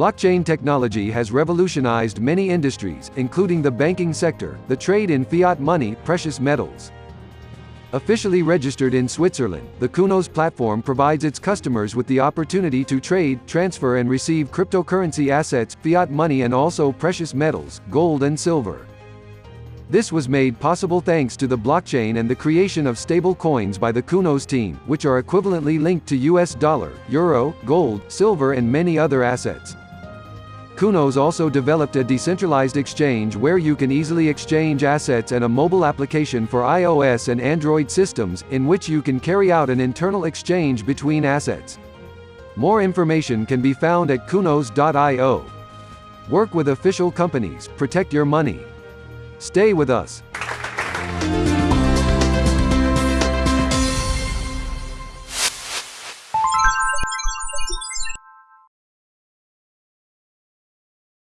Blockchain technology has revolutionized many industries, including the banking sector, the trade in fiat money, precious metals. Officially registered in Switzerland, the Kunos platform provides its customers with the opportunity to trade, transfer and receive cryptocurrency assets, fiat money and also precious metals, gold and silver. This was made possible thanks to the blockchain and the creation of stable coins by the Kunos team, which are equivalently linked to US dollar, euro, gold, silver and many other assets. Kunos also developed a decentralized exchange where you can easily exchange assets and a mobile application for iOS and Android systems, in which you can carry out an internal exchange between assets. More information can be found at kunos.io. Work with official companies, protect your money. Stay with us.